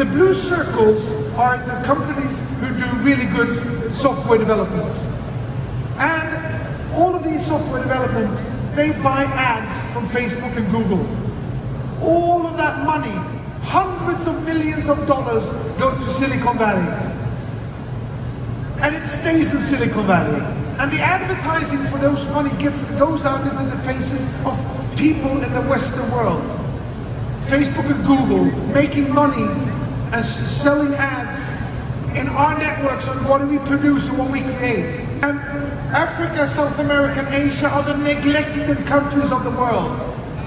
The blue circles are the companies who do really good software development. And all of these software developments, they buy ads from Facebook and Google. All of that money, hundreds of millions of dollars, go to Silicon Valley. And it stays in Silicon Valley. And the advertising for those money gets goes out into the faces of people in the Western world. Facebook and Google making money and selling ads in our networks on what we produce and what we create. And Africa, South America, and Asia are the neglected countries of the world.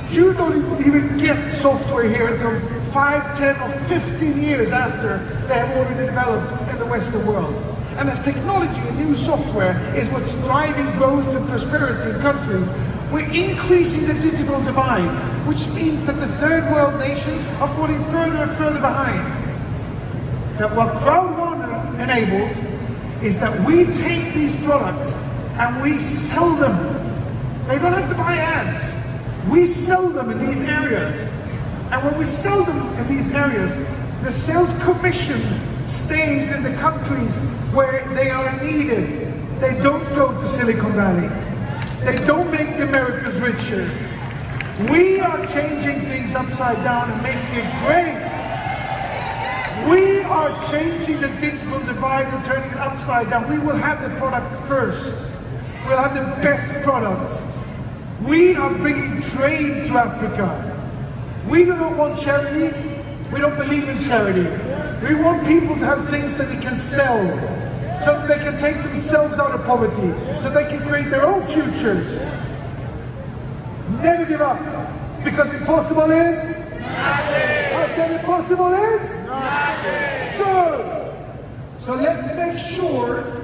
You don't even get software here until 5, 10 or 15 years after they have already developed in the Western world. And as technology and new software is what's driving growth and prosperity in countries, we're increasing the digital divide, which means that the third world nations are falling further and further behind. That what Crowd1 enables is that we take these products and we sell them. They don't have to buy ads. We sell them in these areas. And when we sell them in these areas, the sales commission stays in the countries where they are needed. They don't go to Silicon Valley. They don't make the Americans richer. We are changing things upside down and making it great. Are changing the digital divide and turning it upside down. We will have the product first. We'll have the best products. We are bringing trade to Africa. We do not want charity. We don't believe in charity. We want people to have things that they can sell so that they can take themselves out of poverty, so they can create their own futures. Never give up, because impossible is? Nothing. Impossible is? Nothing. Good. So let's make sure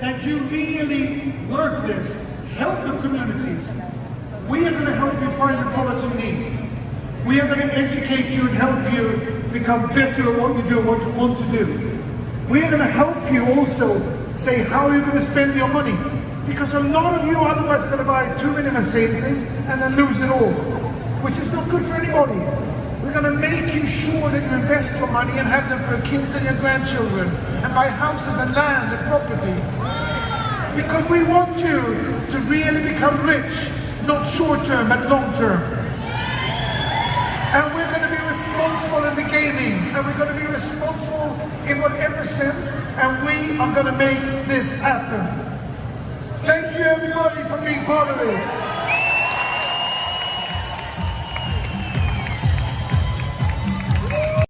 that you really work this, help the communities. We are going to help you find the products you need. We are going to educate you and help you become better at what you do and what you want to do. We are going to help you also say how you're going to spend your money. Because a lot of you are otherwise going to buy too many Mercedes and then lose it all, which is not good for anybody. We're going to make you sure that you invest your money and have them for your kids and your grandchildren and buy houses and land and property. Because we want you to really become rich, not short term, but long term. And we're going to be responsible in the gaming, and we're going to be responsible in whatever sense, and we are going to make this happen. Thank you everybody for being part of this.